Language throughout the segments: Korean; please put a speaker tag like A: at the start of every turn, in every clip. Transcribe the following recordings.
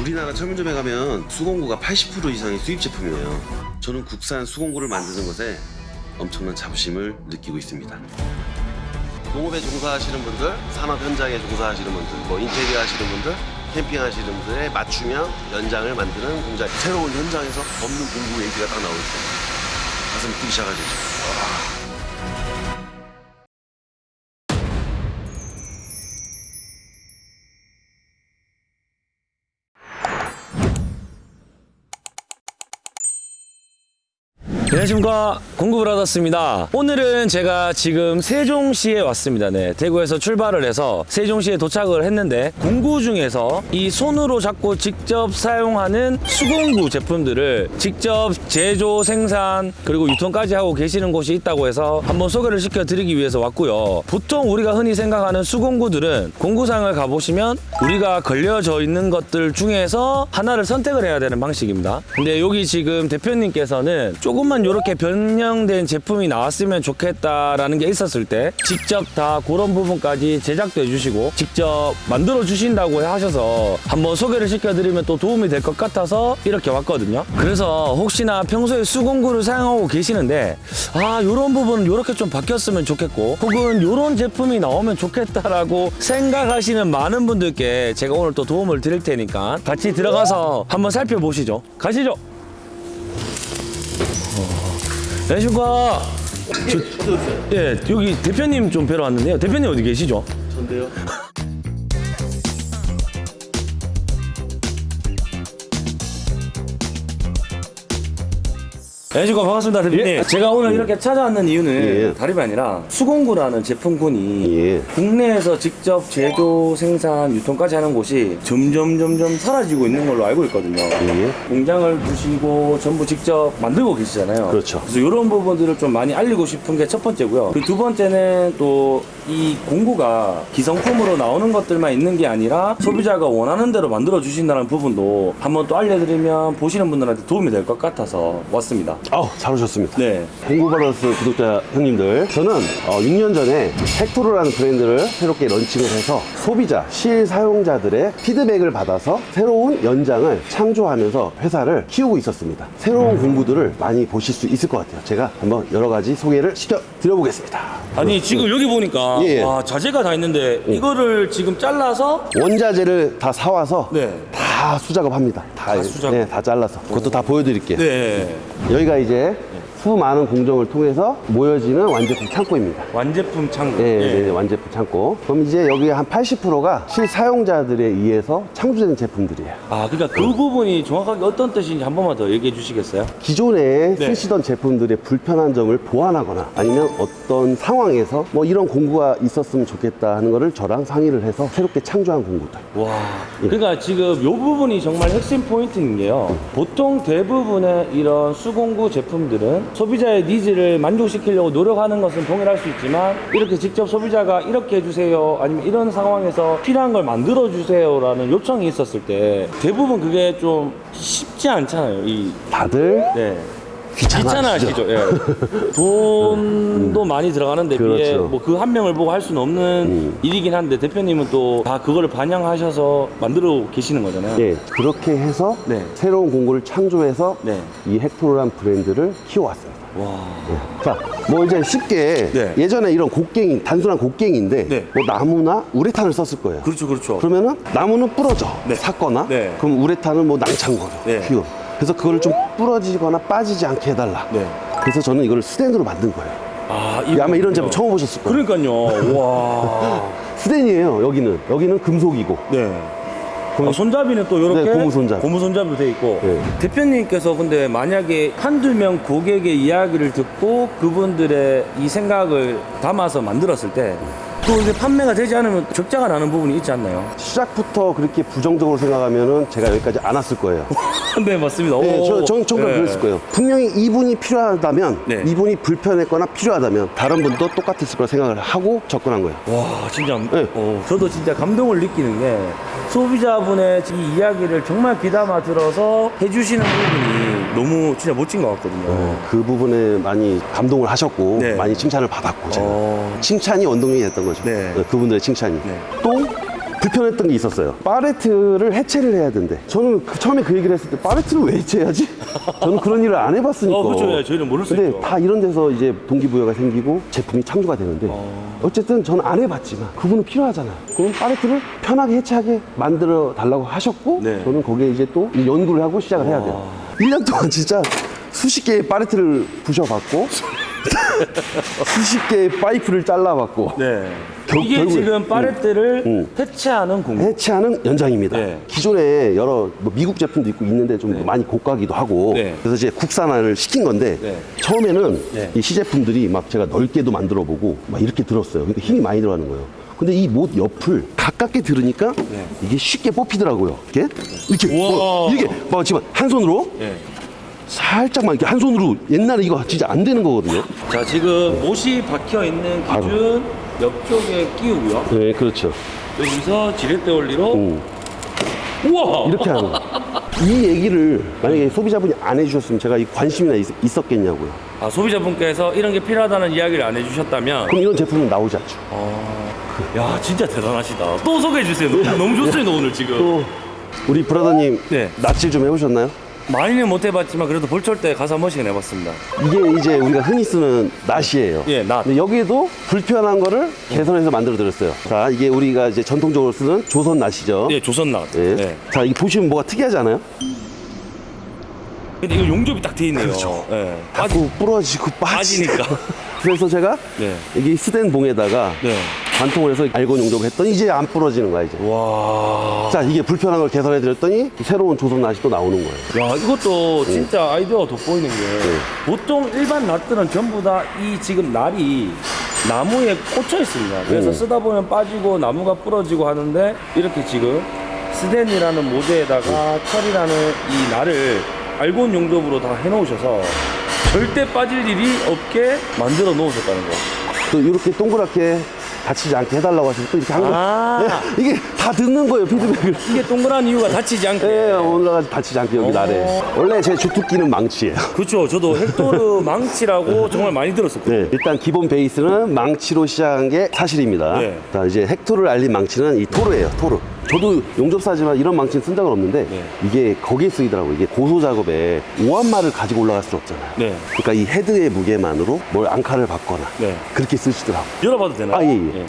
A: 우리나라 철문점에 가면 수공구가 80% 이상의 수입 제품이에요. 저는 국산 수공구를 만드는 것에 엄청난 자부심을 느끼고 있습니다. 농업에 종사하시는 분들, 산업 현장에 종사하시는 분들, 뭐 인테리어 하시는 분들, 캠핑 하시는 분들의 맞춤형 연장을 만드는 공장. 새로운 현장에서 없는 공구 얘기가 딱때 가슴이 뛰기 시작하죠.
B: 안녕하십니까. 공구브라더스입니다. 오늘은 제가 지금 세종시에 왔습니다. 네, 대구에서 출발을 해서 세종시에 도착을 했는데 공구 중에서 이 손으로 잡고 직접 사용하는 수공구 제품들을 직접 제조 생산 그리고 유통까지 하고 계시는 곳이 있다고 해서 한번 소개를 시켜드리기 위해서 왔고요. 보통 우리가 흔히 생각하는 수공구들은 공구상을 가보시면 우리가 걸려져 있는 것들 중에서 하나를 선택을 해야 되는 방식입니다. 근데 여기 지금 대표님께서는 조금만 이렇게 변형된 제품이 나왔으면 좋겠다라는 게 있었을 때 직접 다 그런 부분까지 제작도 해주시고 직접 만들어 주신다고 하셔서 한번 소개를 시켜드리면 또 도움이 될 것 같아서 이렇게 왔거든요. 그래서 혹시나 평소에 수공구를 사용하고 계시는데 아 이런 부분은 이렇게 좀 바뀌었으면 좋겠고 혹은 이런 제품이 나오면 좋겠다라고 생각하시는 많은 분들께 제가 오늘 또 도움을 드릴 테니까 같이 들어가서 한번 살펴보시죠. 가시죠. 안녕하십니까. 저, 예, 여기 대표님 좀 뵈러 왔는데요. 대표님 어디 계시죠?
A: 전데요?
B: 안녕하십니까. 반갑습니다, 대표님.
A: 예.
B: 제가 오늘 이렇게 찾아왔는 이유는
A: 예.
B: 다름이 아니라 수공구라는 제품군이
A: 예.
B: 국내에서 직접 제조, 생산, 유통까지 하는 곳이 점점 점점 사라지고 있는 걸로 알고 있거든요.
A: 예.
B: 공장을 두시고 전부 직접 만들고 계시잖아요.
A: 그렇죠.
B: 그래서 이런 부분들을 좀 많이 알리고 싶은 게 첫 번째고요. 그 두 번째는 또 이 공구가 기성품으로 나오는 것들만 있는 게 아니라 소비자가 원하는 대로 만들어 주신다는 부분도 한번 또 알려드리면 보시는 분들한테 도움이 될 것 같아서 왔습니다.
A: 아우, 잘 오셨습니다.
B: 네.
A: 공구바더스 구독자 형님들 저는 어, 6년 전에 헥토르라는 브랜드를 새롭게 런칭을 해서 소비자, 실사용자들의 피드백을 받아서 새로운 연장을 창조하면서 회사를 키우고 있었습니다 새로운 공구들을 많이 보실 수 있을 것 같아요 제가 한번 여러 가지 소개를 시켜 드려보겠습니다
B: 아니 지금 여기 보니까
A: 예, 예.
B: 와 자재가 다 있는데 이거를 지금 잘라서
A: 원자재를 다 사와서
B: 네.
A: 다 수작업합니다. 다,
B: 다 수작업.
A: 네, 다 잘라서. 그것도 다 보여드릴게요.
B: 네.
A: 여기가 이제 수많은 공정을 통해서 모여지는 완제품 창고입니다
B: 완제품 창고.
A: 네, 네, 네, 완제품 창고. 그럼 이제 여기 한 80%가 실사용자들에 의해서 창조된 제품들이에요.
B: 아 그러니까 그 부분이 정확하게 어떤 뜻인지 한 번만 더 얘기해 주시겠어요?
A: 기존에
B: 네.
A: 쓰시던 제품들의 불편한 점을 보완하거나 아니면 어떤 상황에서 뭐 이런 공구가 있었으면 좋겠다 하는 거를 저랑 상의를 해서 새롭게 창조한 공구들.
B: 와, 그러니까 지금 이 부분이 정말 핵심 포인트인 게요. 보통 대부분의 이런 수공구 제품들은 소비자의 needs를 만족시키려고 노력하는 것은 동일할 수 있지만 이렇게 직접 소비자가 이렇게 해주세요 아니면 이런 상황에서 필요한 걸 만들어 주세요 라는 요청이 있었을 때 대부분 그게 좀 쉽지 않잖아요. 이
A: 다들
B: 네.
A: 귀찮아하시죠?
B: 귀찮아하시죠. 예. 돈도 많이 들어가는 데 비해
A: 그렇죠. 음.
B: 뭐그 한 명을 보고 할 수는 없는 일이긴 한데 대표님은 또 다 그거를 반영하셔서 만들어 계시는 거잖아요.
A: 예, 그렇게 해서
B: 네.
A: 새로운 공구를 창조해서
B: 네.
A: 이 헥토르란 브랜드를 키워왔습니다.
B: 와.
A: 자, 뭐 이제 쉽게
B: 네.
A: 예전에 이런 곡괭이, 단순한 곡괭이인데
B: 네.
A: 뭐 나무나 우레탄을 썼을 거예요.
B: 그렇죠, 그렇죠.
A: 그러면은 나무는 부러져
B: 네.
A: 샀거나
B: 네.
A: 그럼 우레탄은 뭐 낭창거려
B: 네.
A: 휘어 그래서 그거를 좀 부러지거나 빠지지 않게 해달라
B: 네.
A: 그래서 저는 이거를 스텐으로 만든 거예요
B: 아,
A: 아마 이런 제품 처음 보셨을 거예요
B: 그러니까요. 와.
A: 스텐이에요 여기는 여기는 금속이고
B: 네. 아, 손잡이는 또 이렇게
A: 네, 고무 손잡이.
B: 고무 손잡이로 돼 있고
A: 네.
B: 대표님께서 근데 만약에 한두 명 고객의 이야기를 듣고 그분들의 이 생각을 담아서 만들었을 때 또 이게 판매가 되지 않으면 적자가 나는 부분이 있지 않나요?
A: 시작부터 그렇게 부정적으로 생각하면은 제가 여기까지 안 왔을 거예요
B: 네 맞습니다.
A: 네,
B: 오.
A: 저, 전 정말
B: 네.
A: 그랬을 거예요 분명히 이분이 필요하다면
B: 네.
A: 이분이 불편했거나 필요하다면 다른 분도 똑같았을 거라 생각을 하고 접근한 거예요
B: 와 진짜
A: 네.
B: 어, 저도 진짜 감동을 느끼는 게 소비자분의 이 이야기를 정말 귀담아 들어서 해주시는 부분이 너무 진짜 멋진 것 같거든요.
A: 어, 그 부분에 많이 감동을 하셨고
B: 네.
A: 많이 칭찬을 받았고 제가
B: 어.
A: 칭찬이 원동력이 됐던 거죠
B: 네.
A: 네, 그분들의 칭찬이
B: 네.
A: 또그 불편했던 게 있었어요. 파레트를 해체를 해야 된대. 저는 그- 처음에 그 얘기를 했을 때 파레트를 왜 해체해야지? 저는 그런 일을 안 해봤으니까.
B: 어, 그렇죠. 예, 저희는 모를 수 있죠 근데.
A: 다 이런 데서 이제 동기부여가 생기고 제품이 창조가 되는데 어... 쨌든 저는 안 해봤지만 그분은 필요하잖아요. 그럼 파레트를 편하게 해체하게 만들어 달라고 하셨고
B: 네.
A: 저는 거기에 이제 또 연구를 하고 시작을 해야 돼요. 1년 동안 진짜 수십 개의 파레트를 부셔봤고 수십 개의 파이프를 잘라봤고
B: 네.
A: 결-
B: 이게 지금 파레트를
A: 음.
B: 해체하는 공구.
A: 해체하는 연장입니다.
B: 네.
A: 기존에 여러 뭐 미국 제품도 있고 있는데 좀 많이 고가기도 하고
B: 네.
A: 그래서 이제 국산화를 시킨 건데
B: 네.
A: 처음에는
B: 네.
A: 이 시제품들이 막 제가 넓게도 만들어 보고 막 이렇게 들었어요. 그러니까 힘이 많이 들어가는 거예요. 근데 이 못 옆을 가깝게 들으니까 이게 쉽게 뽑히더라고요. 이렇게 이렇게
B: 네. 우와.
A: 뭐, 이게 막 지금 한 손으로
B: 네.
A: 살짝만 이렇게 한 손으로 옛날에 이거 진짜 안 되는 거거든요.
B: 자, 지금 못이 박혀 있는 기준 옆쪽에 끼우고요.
A: 네, 그렇죠.
B: 여기서 지렛대 원리로
A: 음.
B: 우와!
A: 이렇게 하는 거. 이 얘기를 만약에 소비자분이 안 해주셨으면 제가 이 관심이나 있, 있었겠냐고요.
B: 아, 소비자분께서 이런 게 필요하다는 이야기를 안 해주셨다면
A: 그럼 이런 제품은 나오지 않죠.
B: 야 진짜 대단하시다 또 소개해 주세요 너무, 너무 좋습니다 오늘 지금
A: 또 우리 브라더님
B: 네.
A: 낯질 좀 해보셨나요?
B: 많이는 못 해봤지만 그래도 볼철 때 가서 한 번씩은 해봤습니다
A: 이게 이제 우리가 흔히 쓰는 낫이에요.
B: 예, 낫.
A: 근데 여기에도 불편한 거를 개선해서 만들어 드렸어요. 자, 이게 우리가 이제 전통적으로 쓰는 조선 낫이죠.
B: 예 조선낫
A: 예.
B: 예.
A: 자, 이게 보시면 뭐가 특이하지 않아요?
B: 근데 이거 용접이 딱 돼 있네요
A: 그렇죠.
B: 예.
A: 자꾸 부러지고 빠지.
B: 빠지니까
A: 그래서 제가
B: 네.
A: 이게 스텐 봉에다가
B: 네.
A: 관통을 해서 알고 용접을 했더니 이제 안 부러지는 거야 이제.
B: 와.
A: 자, 이게 불편한 걸 개선해 드렸더니 새로운 조선 낫이 또 나오는 거예요.
B: 야 이것도 진짜 아이디어가 돋보이는 게 보통 일반 낫들은 전부 다 이 지금 날이 나무에 꽂혀 있습니다 그래서
A: 음.
B: 쓰다 보면 빠지고 나무가 부러지고 하는데 이렇게 지금 스덴이라는 모재에다가 철이라는 이 날을 알곤 용접으로 다 해놓으셔서 절대 빠질 일이 없게 만들어 놓으셨다는 거
A: 또 이렇게 동그랗게 다치지 않게 해달라고 하시면 또 이렇게 한 거.
B: 아.
A: 네, 이게 다 듣는 거예요, 피드백을.
B: 이게 동그란 이유가 다치지 않게
A: 예, 올라가서 다치지 않게 여기
B: 어.
A: 날에. 원래 제 주특기는 망치예요.
B: 그렇죠 저도 헥토르 망치라고 정말 많이 들었었거든요
A: 네, 일단 기본 베이스는 망치로 시작한 게 사실입니다.
B: 네.
A: 자, 이제 헥토르를 알린 망치는 이 토르예요, 토르. 저도 용접사지만 이런 망치는 쓴 적은 없는데
B: 네.
A: 이게 거기에 쓰이더라고요. 이게 고소 작업에 오한마를 가지고 올라갈 수 없잖아요.
B: 네.
A: 그러니까 이 헤드의 무게만으로 뭘 앙카를 받거나
B: 네.
A: 그렇게 쓰시더라고요.
B: 열어봐도 되나요?
A: 아, 예, 예.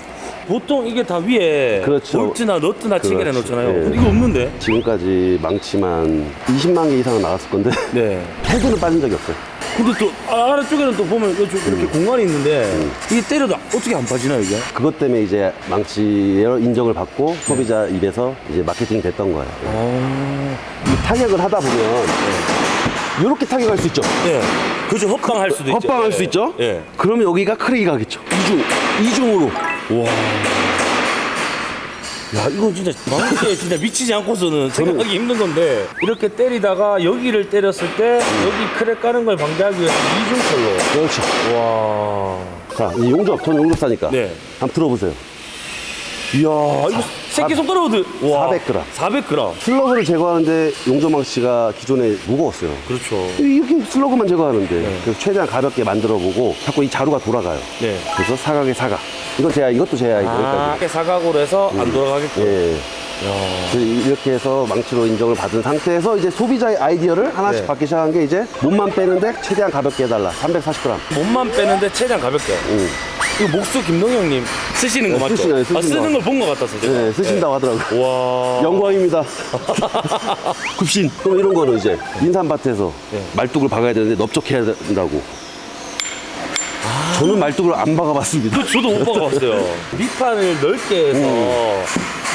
B: 보통 이게 다 위에
A: 그렇죠.
B: 볼트나 너트나 체결해
A: 그렇죠.
B: 놓잖아요.
A: 예.
B: 이거 없는데?
A: 지금까지 망치만 20만 개 이상은 나갔을 건데
B: 네.
A: 헤드는 빠진 적이 없어요.
B: 근데 또 아- 아래쪽에는 또 보면 이렇게
A: 음.
B: 공간이 있는데 이게 때려도 어떻게 안 빠지나요 이게?
A: 그것 때문에 이제 망치로 인정을 받고 소비자 입에서 이제 마케팅이 됐던 거예요.
B: 아,
A: 이 타격을 하다 보면 이렇게 타격할 수 있죠.
B: 네. 그죠 헛방할 수도 있죠.
A: 헛방할
B: 예.
A: 수 있죠.
B: 예.
A: 그러면 여기가 crack이 가겠죠. 이중 이중으로.
B: 와. 야 이거 진짜 망치에 진짜 미치지 않고서는 생각하기 힘든 건데 이렇게 때리다가 여기를 때렸을 때 여기 crack 가는 걸 방지하기 위해서 이중컬로
A: 그렇죠.
B: 와
A: 자, 이 용접, 전 용접사니까.
B: 네.
A: 한번 들어보세요.
B: 이야 이거 새끼손가락으로
A: 400g.
B: 400g
A: 슬래그를 제거하는데 용접망치가 기존에 무거웠어요.
B: 그렇죠
A: 이렇게 슬래그만 제거하는데 그래서 최대한 가볍게 만들어보고 자꾸 이 자루가 돌아가요.
B: 네.
A: 그래서 사각의 사각. 이건 제가 이것도 제 아이디어
B: 아. 이렇게 사각으로 해서 안 돌아가겠고
A: 예.
B: 야.
A: 그래서 이렇게 해서 망치로 인정을 받은 상태에서 이제 소비자의 아이디어를 하나씩
B: 네.
A: 받기 시작한 게 이제 몸만 빼는데 최대한 가볍게 해달라. 340g.
B: 몸만 빼는데 최대한 가볍게
A: 응.
B: 이거 목수 김동영 형님 쓰시는 거
A: 네,
B: 맞죠?
A: 쓰시나요? 쓰신
B: 아, 쓰는
A: 거.
B: 걸본 것 같았어 제가
A: 네, 쓰신다고 하더라고요.
B: 와
A: 영광입니다. 굽신. 그럼 이런 거는 이제 인삼밭에서
B: 네.
A: 말뚝을 박아야 되는데 넓적해야 된다고. 저는 말뚝을 안 박아봤습니다.
B: 그 저도 못 박아봤어요 밑판을 넓게 해서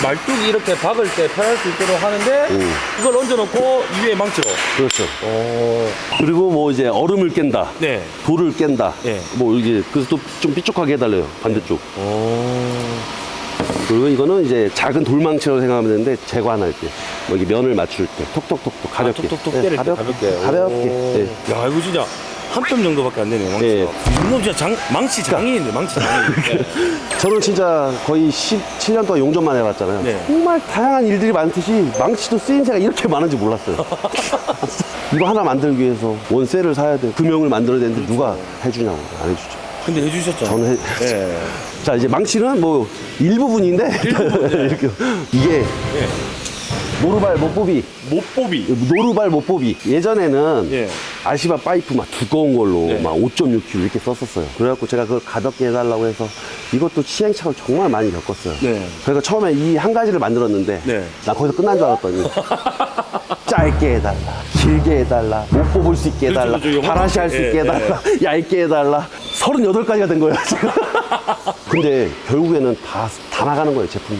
B: 말뚝이 이렇게 박을 때 편할 수 있도록 하는데
A: 음.
B: 이걸 얹어놓고 위에 망치로
A: 그렇죠.
B: 오.
A: 그리고 뭐 이제 얼음을 깬다.
B: 네
A: 돌을 깬다.
B: 네.
A: 뭐 이게 그래서 또 좀 삐쭉하게 해달래요. 반대쪽.
B: 오.
A: 그리고 이거는 이제 작은 돌망치라고 생각하면 되는데 제거할 때, 뭐 이게 면을 맞출 때, 톡톡톡톡 가볍게,
B: 톡톡톡
A: 네,
B: 때릴 때
A: 가볍게,
B: 가볍게
A: 가볍게.
B: 오.
A: 네.
B: 야 이거 진짜 한 뼘 정도밖에 안 되네요 망치가
A: 예.
B: 이놈 진짜 장, 망치 장인인데 망치 장인 네.
A: 저는 진짜 거의 17년 동안 용접만 해봤잖아요.
B: 네.
A: 정말 다양한 일들이 많듯이 망치도 쓰임새가 이렇게 많은지 몰랐어요. 이거 하나 만들기 위해서 원셀을 사야 돼. 금형을 만들어야 되는데 누가 해주냐고 안 해주죠.
B: 근데 해주셨죠.
A: 저는 해,
B: 예.
A: 자 이제 망치는 뭐 일부분인데 이렇게 이게 노루발 못보비
B: 못보비.
A: 노루발 못보비 예전에는
B: 예.
A: 아시바 파이프 막 두꺼운 걸로
B: 네.
A: 막 5.6kg 이렇게 썼었어요 그래갖고 제가 그걸 가볍게 해달라고 해서 이것도 시행착오를 정말 많이 겪었어요
B: 네.
A: 그러니까 처음에 이 한 가지를 만들었는데
B: 네.
A: 나 거기서 끝난 줄 알았더니 짧게 해달라 길게 해달라 못 뽑을 수 있게 해달라
B: 그렇죠, 그렇죠.
A: 바라시 할수
B: 예,
A: 있게 해달라 얇게 해달라 38가지가 된 거예요 지금 근데 결국에는 다, 다 나가는 거예요 제품이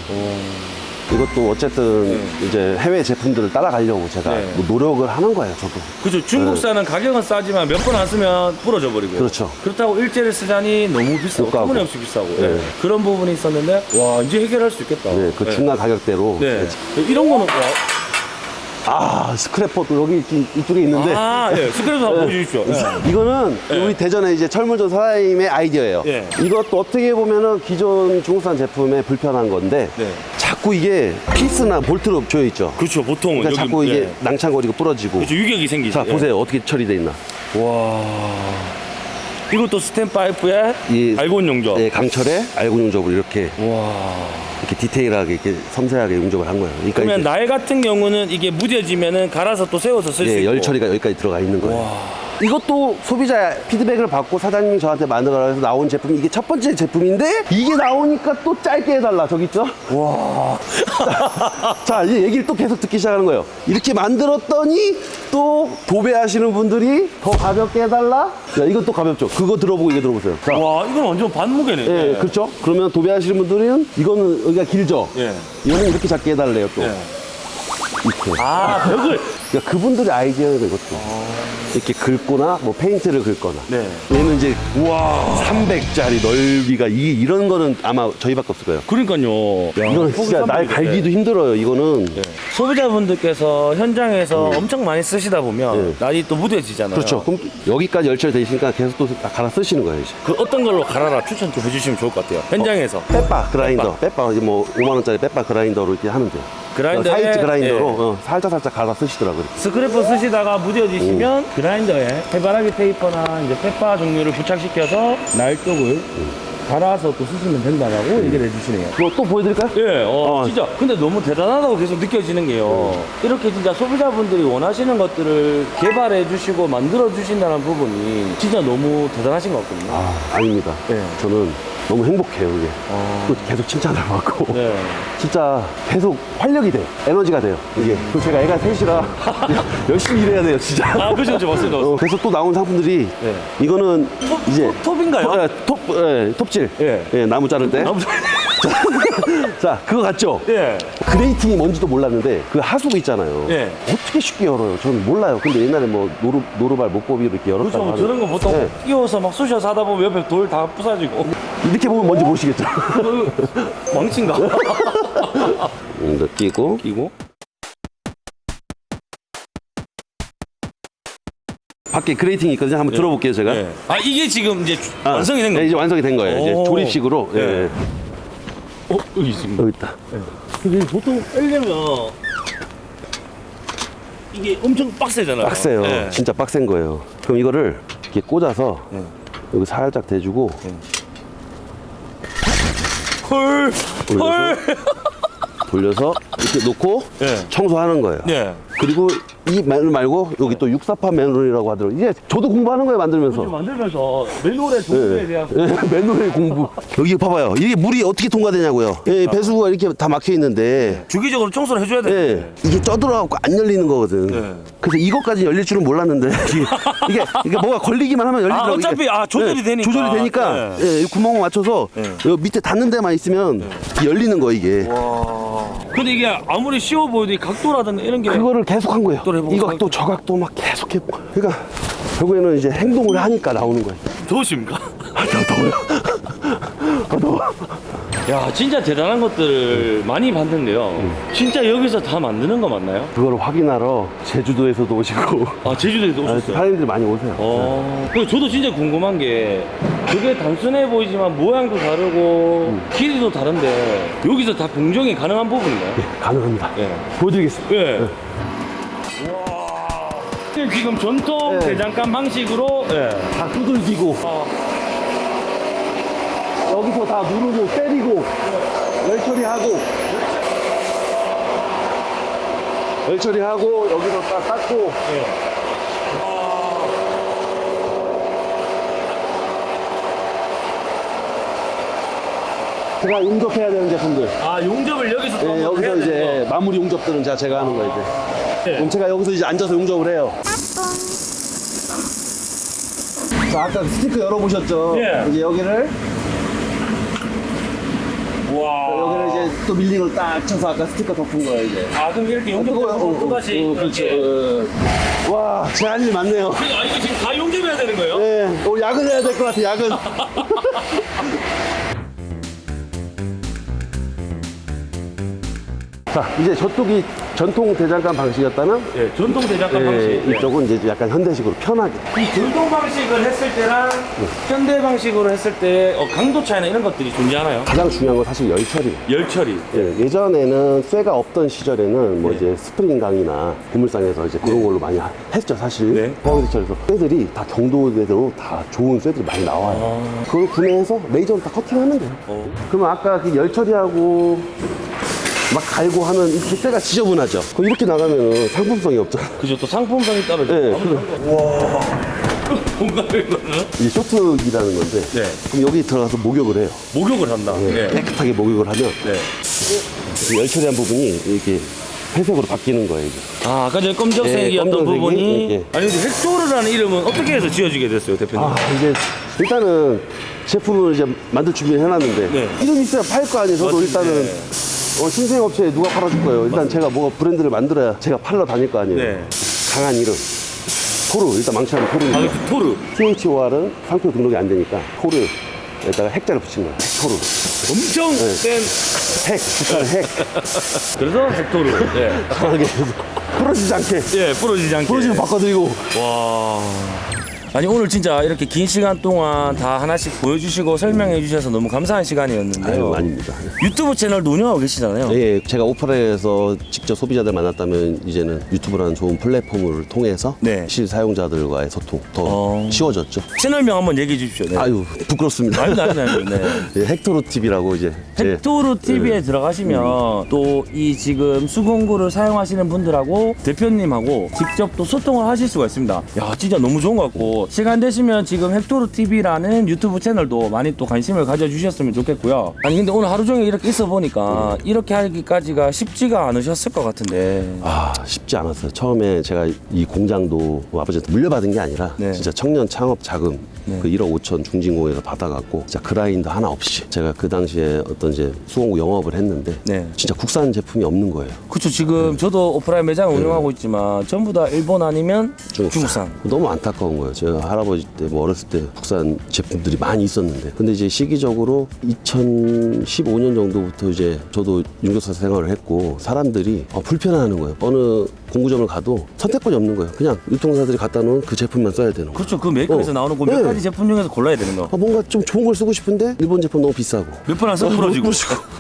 A: 이것도 어쨌든 이제 해외 제품들을 따라가려고 제가
B: 네.
A: 뭐 노력을 하는 거예요 저도
B: 그죠. 중국산은 가격은 싸지만 몇 번 안 쓰면 부러져 버리고요.
A: 그렇죠.
B: 그렇다고 일제를 쓰자니 너무 비싸고
A: 비싸고.
B: 터무니 없이 비싸고
A: 네.
B: 예. 그런 부분이 있었는데 와 이제 해결할 수 있겠다.
A: 네, 그
B: 예.
A: 중간 가격대로
B: 네. 이런 거는 와,
A: 아 스크래퍼도 여기 이- 이쪽에 있는데
B: 아, 예. 스크래프 한번 보여주십시오. 예.
A: 이거는
B: 네.
A: 우리 대전에 이제 철물점 사장님의 아이디어예요.
B: 예.
A: 이것도 어떻게 보면은 기존 중국산 제품에 불편한 건데
B: 네.
A: 자꾸 이게 피스나 볼트로 조여 있죠.
B: 그렇죠. 보통은
A: 그러니까 자꾸 이게
B: 예.
A: 낭창거리고 부러지고.
B: 그렇죠. 유격이 생기죠.
A: 자
B: 예.
A: 보세요 어떻게 처리돼 있나.
B: 와. 이것도 스텐 파이프에
A: 이
B: 알곤 용접.
A: 예, 강철에 알고 용접을 이렇게
B: 와.
A: 이렇게 디테일하게 이렇게 섬세하게 용접을 한 거예요. 그러니까
B: 그러면 날 같은 경우는 이게 무뎌지면은 갈아서 또 세워서 쓸수
A: 예,
B: 있고.
A: 열 처리가 여기까지 들어가 있는 거예요. 이것도 소비자 피드백을 받고 사장님이 저한테 만들어라 해서 나온 제품이 이게 첫 번째 제품인데 이게 나오니까 또 짧게 해달라 저기 있죠? 와. 자 이제 얘기를 또 계속 듣기 시작하는 거예요. 이렇게 만들었더니 또 도배하시는 분들이 더 가볍게 해달라. 야 이것도 가볍죠. 그거 들어보고 이거 들어보세요. 자.
B: 와, 이건 완전 반무게네.
A: 예, 그렇죠. 그러면 도배하시는 분들은 이거는 여기가 길죠.
B: 예.
A: 이거는 이렇게 작게 해달래요 또.
B: 예.
A: 이렇게.
B: 아, 벽을.
A: 그러니까 그분들의 아이디어예요, 이것도. 이렇게 긁거나, 뭐, 페인트를 긁거나.
B: 네.
A: 얘는 이제, 우와, 300짜리 넓이가, 이, 이런 거는 아마 저희밖에 없을 거예요.
B: 그러니까요. 야,
A: 이거는 진짜 날 갈기도 힘들어요, 이거는.
B: 네. 소비자분들께서 현장에서 엄청 많이 쓰시다 보면
A: 네.
B: 날이 또 무뎌지잖아요.
A: 그렇죠. 그럼 여기까지 열처리 있으니까 계속 또 갈아 쓰시는 거예요, 이제.
B: 그 어떤 걸로 갈아라 추천 좀 해주시면 좋을 것 같아요. 현장에서
A: 빼빠 그라인더, 빼빠, 이제 뭐, 5만 원짜리 빼빠 그라인더로 이렇게 하면 돼요.
B: 그라인더에
A: 사이즈 그라인더로
B: 예.
A: 어, 살짝 살짝 갈아 쓰시더라고요.
B: 스크래퍼 쓰시다가 무뎌지시면 그라인더에 해바라기 페이퍼나 이제 빼빠 종류를 부착시켜서 날 쪽을 갈아서 또 쓰시면 된다라고 얘기를 해주시네요.
A: 그거 또 보여드릴까요?
B: 예, 어,
A: 어.
B: 진짜. 근데 너무 대단하다고 계속 느껴지는 게요. 이렇게 진짜 소비자분들이 원하시는 것들을 개발해 주시고 만들어 주신다는 부분이 진짜 너무 대단하신 것 같거든요.
A: 아, 아닙니다.
B: 네.
A: 저는 너무 행복해요, 이게.
B: 어.
A: 또 계속 칭찬을 받고.
B: 네.
A: 진짜 계속 활력이 돼요. 에너지가 돼요. 이게. 그리고 제가 애가 셋이라 열심히 일해야 돼요, 진짜.
B: 아, 그죠, 그죠, 맞습니다.
A: 어, 그래서 또 나온 상품들이
B: 네.
A: 이거는 이제
B: 톱, 톱인가요?
A: 톱, 예, 톱, 예, 톱질.
B: 예.
A: 예, 나무 자를 때.
B: 나무
A: 자, 그거 같죠?
B: 예.
A: grating이 뭔지도 몰랐는데 그 하수구 있잖아요.
B: 예.
A: 어떻게 쉽게 열어요? 저는 몰라요. 근데 옛날에 뭐 노루, 노루발 목고비로 이렇게 열었다고
B: 그렇죠. 저런 거 보통
A: 예.
B: 끼워서 막 쑤셔서 하다 보면 옆에 돌 다 부사지고.
A: 이렇게 보면 뭔지 모르시겠죠?
B: 그 망친가?
A: 음, 이거 끼고
B: 끼고.
A: 밖에 grating이 있거든요. 한번 들어볼게요, 제가.
B: 예. 아, 이게 지금 이제
A: 아,
B: 완성이 된
A: 네,
B: 거예요.
A: 이제 완성이 된 거예요. 이제
B: 오.
A: 조립식으로. 예.
B: 예. 어, 여기 있습니다.
A: 여기 있다.
B: 근데 보통 빼려면 이게 엄청 빡세잖아요.
A: 빡세요.
B: 예.
A: 진짜 빡센 거예요. 그럼 이거를 이렇게 꽂아서
B: 예.
A: 여기 살짝 대주고
B: 헐. 헐.
A: 돌려서 이렇게 놓고
B: 예.
A: 청소하는 거예요.
B: 네.
A: 그리고 이 매눌 말고 여기 또 육사판 매눌이라고 하더라고요. 이게 저도 공부하는 거예요, 만들면서.
B: 만들면서 매뉴얼의 종류에 대한
A: 예, 맨홀의 공부. 여기 봐봐요. 이게 물이 어떻게 통과되냐고요. 예, 배수구가 이렇게 다 막혀 있는데.
B: 주기적으로 청소를 해줘야 돼.
A: 예, 이게 쪄들어갖고 안 열리는 거거든.
B: 네.
A: 그래서 이것까지 열릴 줄은 몰랐는데 이게 이게, 이게 뭐가 걸리기만 하면 열리더라고요.
B: 아, 어차피. 아, 조절이 되니까.
A: 조절이 되니까
B: 네.
A: 예, 이 구멍을 맞춰서 여기 밑에 닿는 데만 있으면 열리는 거 이게.
B: 근데 이게 아무리 쉬워 보여도 이 각도라든가 이런 게
A: 그거를 계속 한 거예요. 이 각도 저 각도 막 계속 해보고. 그러니까 결국에는 이제 행동을 하니까 나오는 거예요.
B: 더우십니까?
A: 아, 더 더워요. 아, 더워.
B: 야, 진짜 대단한 것들을 많이 봤는데요. 진짜 여기서 다 만드는 거 맞나요?
A: 그걸 확인하러 제주도에서도 오시고
B: 아, 제주도에도
A: 아,
B: 오셨어요?
A: 사람들이 많이 오세요.
B: 어. 그 저도 진짜 궁금한 게 그게 단순해 보이지만 모양도 다르고 길이도 다른데 여기서 다 공정이 가능한 부분인가요?
A: 가능합니다.
B: 예.
A: 보여드리겠습니다.
B: 예. 와. 지금 전통
A: 네.
B: 대장간 방식으로 예.
A: 다 두들기고
B: 아,
A: 여기서 다 누르고 때리고 열 처리하고 열 처리하고 여기서 딱 닦고 제가 용접해야 되는 제품들
B: 아 용접을 여기서 또
A: 예, 여기서
B: 해야
A: 이제
B: 되는 거.
A: 마무리 용접들은 제가, 제가 하는 거예요 이제
B: 네.
A: 그럼 제가 여기서 이제 앉아서 용접을 해요 자 아까 스티커 열어보셨죠?
B: 예.
A: 이제 여기를
B: 와.
A: 여기를 이제 또 밀링을 딱 쳐서 아까 스티커 덮은 거예요 이제
B: 아 그럼 이렇게 용접하고 또 다시
A: 어, 그렇죠. 어. 와 제가 할일 많네요
B: 아 이거 지금 다 용접해야 되는 거예요?
A: 네, 오늘 야근해야 될 것 같아 야근 자 이제 저쪽이 전통 대장간 방식이었다면
B: 예, 전통 대장간
A: 예,
B: 방식. 예.
A: 이쪽은 이제 약간 현대식으로 편하게
B: 이 전통 방식을 했을 때랑 현대 방식으로 했을 때 어, 강도 차이나 이런 것들이 존재하나요?
A: 가장 중요한 건 사실 열 처리
B: 열 처리.
A: 예, 예전에는 쇠가 없던 시절에는 뭐 이제 스프링 강이나 고물상에서 이제 그런 걸로 많이 하- 했죠 사실
B: 네.
A: 포항제철에서 쇠들이 다 경도대로 다 좋은 쇠들이 많이 나와요 그걸 구매해서 레이저로 다 커팅하면 돼요
B: 어.
A: 그러면 아까 그 열 처리하고 막 갈고 하면 이렇게 쇠가 지저분하죠 그럼 이렇게 나가면 상품성이 없잖아
B: 그죠 또 상품성이 떨어져.
A: 예,
B: 요
A: 그럼
B: 뭔가 이거는
A: 이게 쇼트기라는 건데
B: 네.
A: 그럼 여기 들어가서 목욕을 해요
B: 목욕을 한다.
A: 예,
B: 네.
A: 깨끗하게 목욕을 하면
B: 네.
A: 그열 처리한 부분이 이렇게 회색으로 바뀌는 거예요 이게.
B: 아, 아까 전에 검정색이었던
A: 예,
B: 부분이
A: 예, 예.
B: 아니 근데 헥토르라는 이름은 어떻게 해서 지어지게 됐어요, 대표님?
A: 아 이제 일단은 제품을 이제 만들 준비를 해놨는데
B: 네.
A: 이름 있어야 팔 거 아니에요 저도
B: 맞습니다.
A: 일단은
B: 네.
A: 어, 신생 업체에 누가 팔아줄 거예요 일단 제가 뭐 브랜드를 만들어야 제가 팔러 다닐 거 아니에요
B: 네.
A: 강한 이름 토르 일단 망치하면
B: 아,
A: 토르입니다
B: 그 토르.
A: THOR은 상표 등록이 안 되니까 토르에다가 핵자를 붙인 거예요 토르
B: 엄청
A: 네.
B: 센
A: 핵 북한 핵
B: 그래서 헥토르. 예.
A: 강하게 부러지지 않게
B: 예, 부러지지 않게.
A: 부러지면 바꿔드리고
B: 와. 아니 오늘 진짜 이렇게 긴 시간 동안 다 하나씩 보여주시고 설명해 주셔서 너무 감사한 시간이었는데요.
A: 아유 아닙니다
B: 유튜브 채널도 운영하고 계시잖아요.
A: 예, 제가 오프라인에서 직접 소비자들 만났다면 이제는 유튜브라는 좋은 플랫폼을 통해서
B: 네.
A: 실사용자들과의 소통 더
B: 어.
A: 쉬워졌죠.
B: 채널명 한번 얘기해 주십시오. 네.
A: 아유 부끄럽습니다.
B: 아니, 아니, 아니, 네.
A: 예, 헥토르 TV라고 이제 예,
B: 헥토르 TV에 들어가시면 또 이 지금 수공구를 사용하시는 분들하고 대표님하고 직접 또 소통을 하실 수가 있습니다. 야, 진짜 너무 좋은 것 같고 시간 되시면 지금 헥토르 TV라는 유튜브 채널도 많이 또 관심을 가져주셨으면 좋겠고요. 아니 근데 오늘 하루 종일 이렇게 있어 보니까 이렇게 하기까지가 쉽지가 않으셨을 것 같은데.
A: 아 쉽지 않았어요. 처음에 제가 이 공장도 뭐 아버지한테 물려받은 게 아니라
B: 네.
A: 진짜 청년 창업 자금
B: 네.
A: 그 1억 5천 중진공에서 받아갖고 진짜 그라인드 하나 없이 제가 그 당시에 어떤 이제 수공구 영업을 했는데
B: 네.
A: 진짜 국산 제품이 없는 거예요.
B: 그렇죠. 지금 저도 오프라인 매장 운영하고 있지만 전부 다 일본 아니면 중국산.
A: 너무 안타까운 거예요. 제가 할아버지 때 뭐 어렸을 때 국산 제품들이 많이 있었는데 근데 이제 시기적으로 2015년 정도부터 이제 저도 윤교사 생활을 했고 사람들이 어, 불편해하는 거예요. 어느 공구점을 가도 선택권이 없는 거예요. 그냥 유통사들이 갖다 놓은 그 제품만 써야 되는 거예요.
B: 그렇죠. 그 메이커에서
A: 어.
B: 나오는 그 몇
A: 네.
B: 가지 제품 중에서 골라야 되는 거.
A: 아, 뭔가 좀 좋은 걸 쓰고 싶은데 일본 제품 너무 비싸고
B: 몇 번안 써도 부러지고.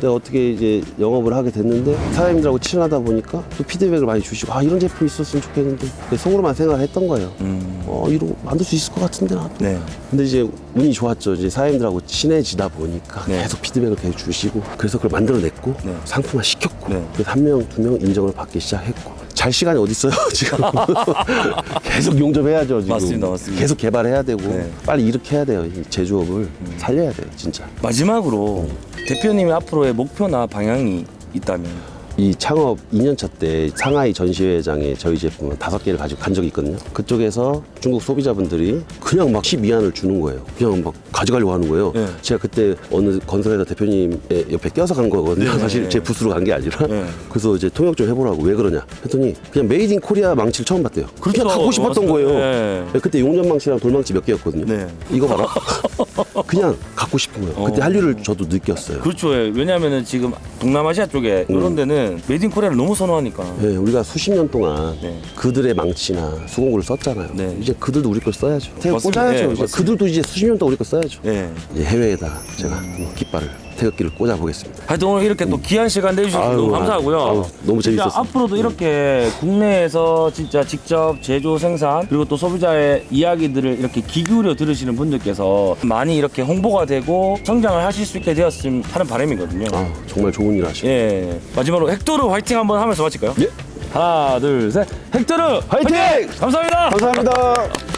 A: 내가 어떻게 이제 영업을 하게 됐는데 사장님들하고 친하다 보니까 또 피드백을 많이 주시고 아 이런 제품 있었으면 좋겠는데 속으로만 생각을 했던 거예요.
B: 음.
A: 어 이거 만들 수 있을 것 같은데 나.
B: 네.
A: 근데 이제 운이 좋았죠. 이제 사장님들하고 친해지다 보니까
B: 네.
A: 계속 피드백을 계속 주시고 그래서 그걸 만들어냈고
B: 네.
A: 상품화 시켰고
B: 네.
A: 그래서 한 명 두 명 인정을 받기 시작했고 잘 시간이 어디 있어요 지금 계속 용접해야죠 지금
B: 맞습니다, 맞습니다.
A: 계속 개발해야 되고
B: 네. 음.
A: 빨리 이렇게 해야 돼요 이 제조업을 살려야 돼요 진짜
B: 마지막으로 대표님의 앞으로의 목표나 방향이 있다면
A: 이 창업 2년차 때 상하이 전시회장에 저희 제품을 다섯 개를 가지고 간 적이 있거든요. 그쪽에서 중국 소비자분들이 그냥 막 위안을 주는 거예요. 그냥 막 가져가려고 하는 거예요.
B: 네.
A: 제가 그때 어느 건설회사 대표님의 옆에 껴서 간 거거든요.
B: 네.
A: 사실 제 부스로 간 게 아니라.
B: 네.
A: 그래서 이제 통역 좀 해보라고 왜 그러냐 했더니 그냥 made in Korea 망치를 처음 봤대요. 그렇게
B: 그렇죠.
A: 갖고 싶었던. 거예요.
B: 네.
A: 네, 그때 용접 망치랑 돌망치 몇 개였거든요.
B: 네.
A: 이거 봐라. 그냥 갖고 싶은 거예요. 그때
B: 어.
A: 한류를 저도 느꼈어요.
B: 그렇죠. 예. 왜냐하면은 지금 동남아시아 쪽에
A: 음.
B: 이런 데는 made in Korea를 너무 선호하니까.
A: 네, 우리가 수십 년 동안
B: 네.
A: 그들의 망치나 수공구를 썼잖아요.
B: 네.
A: 이제 그들도 우리 걸 써야죠.
B: 맞습니다.
A: 꽂아야죠.
B: 네,
A: 이제
B: 맞습니다.
A: 그들도 이제 수십 년 동안 우리 걸 써야죠.
B: 네.
A: 이제 해외에다 제가 한번 깃발을 태극기를 꽂아 보겠습니다.
B: 하여튼 오늘 이렇게 또 귀한 시간 내주셔서
A: 아유,
B: 너무 감사하고요.
A: 아유, 너무 재밌었습니다.
B: 앞으로도 이렇게 국내에서 진짜 직접 제조 생산 그리고 또 소비자의 이야기들을 이렇게 귀 기울여 들으시는 분들께서 많이 이렇게 홍보가 되고 성장을 하실 수 있게 되었으면 하는 바람이거든요.
A: 아, 정말 좋은 일 하시고.
B: 예. 마지막으로 헥토르 화이팅 한번 하면서 마칠까요?
A: 예.
B: 하나, 둘, 셋. 헥토르
A: 화이팅!
B: 감사합니다.
A: 감사합니다.